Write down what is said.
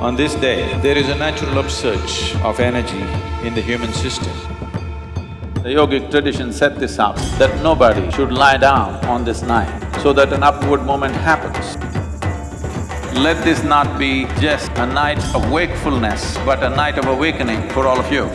On this day, there is a natural upsurge of energy in the human system. The yogic tradition set this up, that nobody should lie down on this night so that an upward movement happens. Let this not be just a night of wakefulness, but a night of awakening for all of you.